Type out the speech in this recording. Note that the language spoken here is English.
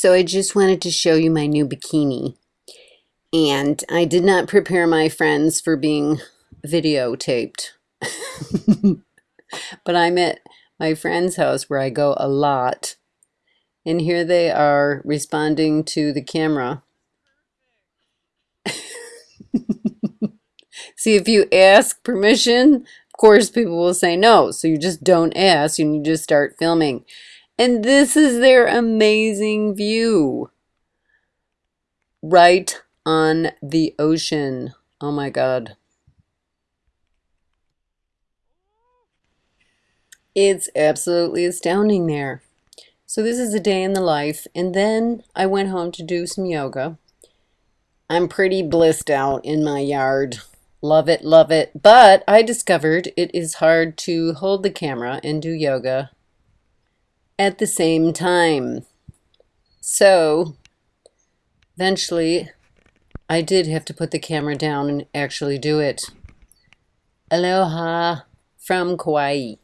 So I just wanted to show you my new bikini. And I did not prepare my friends for being videotaped. but I'm at my friend's house where I go a lot. And here they are responding to the camera. See, if you ask permission, of course people will say no. So you just don't ask and you just start filming. And this is their amazing view. Right on the ocean. Oh my God. It's absolutely astounding there. So this is a day in the life. And then I went home to do some yoga. I'm pretty blissed out in my yard. Love it, love it. But I discovered it is hard to hold the camera and do yoga at the same time. So eventually I did have to put the camera down and actually do it. Aloha from Kauai.